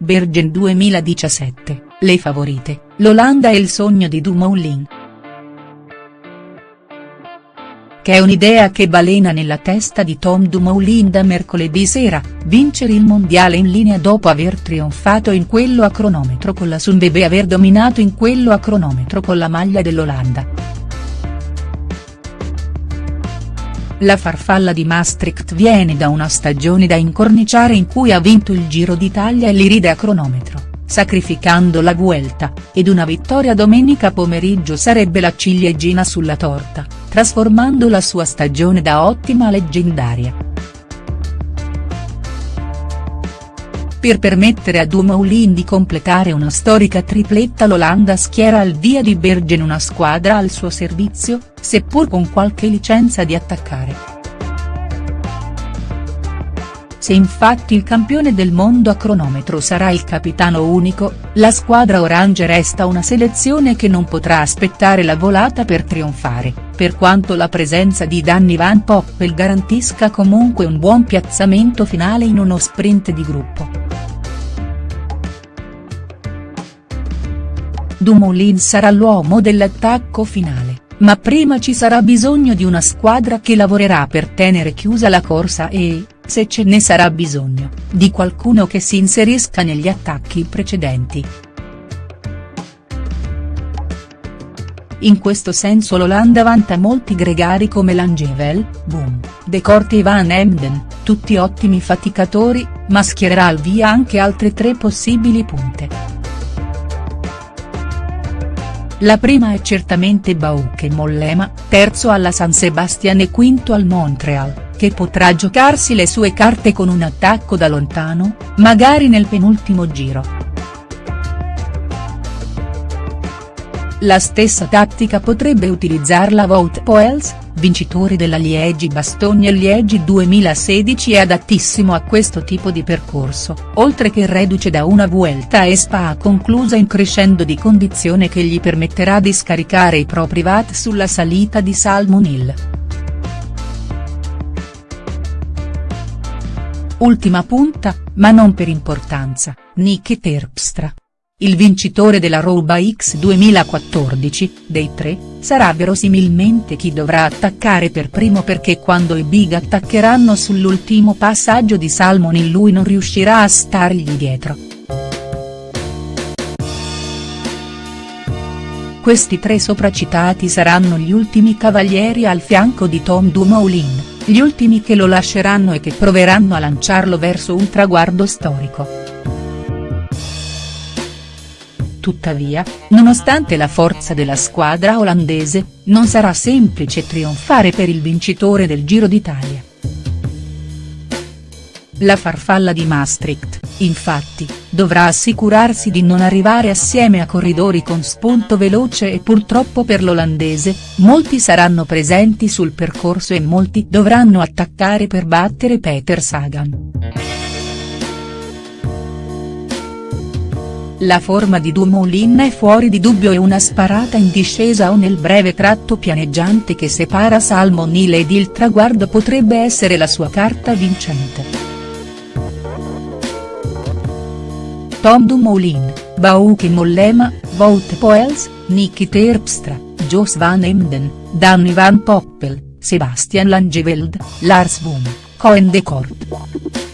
Bergen 2017, le favorite, l'Olanda e il sogno di Dumoulin. Che è un'idea che balena nella testa di Tom Dumoulin da mercoledì sera, vincere il mondiale in linea dopo aver trionfato in quello a cronometro con la Sunweb e aver dominato in quello a cronometro con la maglia dell'Olanda. La farfalla di Maastricht viene da una stagione da incorniciare in cui ha vinto il Giro d'Italia e l'Iride a cronometro, sacrificando la Vuelta, ed una vittoria domenica pomeriggio sarebbe la ciliegina sulla torta, trasformando la sua stagione da ottima a leggendaria. Per permettere a Dumoulin di completare una storica tripletta l'Olanda schiera al via di Bergen una squadra al suo servizio, seppur con qualche licenza di attaccare. Se infatti il campione del mondo a cronometro sarà il capitano unico, la squadra orange resta una selezione che non potrà aspettare la volata per trionfare, per quanto la presenza di Danny Van Poppel garantisca comunque un buon piazzamento finale in uno sprint di gruppo. Dumoulin sarà l'uomo dell'attacco finale, ma prima ci sarà bisogno di una squadra che lavorerà per tenere chiusa la corsa e, se ce ne sarà bisogno, di qualcuno che si inserisca negli attacchi precedenti. In questo senso l'Olanda vanta molti gregari come Langevel, Boom, De Corte e Van Emden, tutti ottimi faticatori, ma schiererà al via anche altre tre possibili punte. La prima è certamente Bauke Mollema, terzo alla San Sebastian e quinto al Montreal, che potrà giocarsi le sue carte con un attacco da lontano, magari nel penultimo giro. La stessa tattica potrebbe utilizzarla Wout Poels, vincitore della Liegi-Bastogne-Liegi 2016 è adattissimo a questo tipo di percorso, oltre che reduce da una Vuelta e Spa conclusa in crescendo di condizione che gli permetterà di scaricare i propri watt sulla salita di Salmon Hill. Ultima punta, ma non per importanza, Niki Terpstra. Il vincitore della Roba X 2014, dei tre, sarà verosimilmente chi dovrà attaccare per primo perché quando i big attaccheranno sull'ultimo passaggio di Salmon lui non riuscirà a stargli dietro. Questi tre sopracitati saranno gli ultimi cavalieri al fianco di Tom Dumoulin, gli ultimi che lo lasceranno e che proveranno a lanciarlo verso un traguardo storico. Tuttavia, nonostante la forza della squadra olandese, non sarà semplice trionfare per il vincitore del Giro d'Italia. La farfalla di Maastricht, infatti, dovrà assicurarsi di non arrivare assieme a corridori con spunto veloce e purtroppo per l'olandese, molti saranno presenti sul percorso e molti dovranno attaccare per battere Peter Sagan. La forma di Dumoulin è fuori di dubbio e una sparata in discesa o nel breve tratto pianeggiante che separa Salmon Hill ed il traguardo potrebbe essere la sua carta vincente. Tom Dumoulin, Bauke Mollema, Wout Poels, Niki Terpstra, Jos van Emden, Danny van Poppel, Sebastian Langeveld, Lars Boom, Coen de Kort.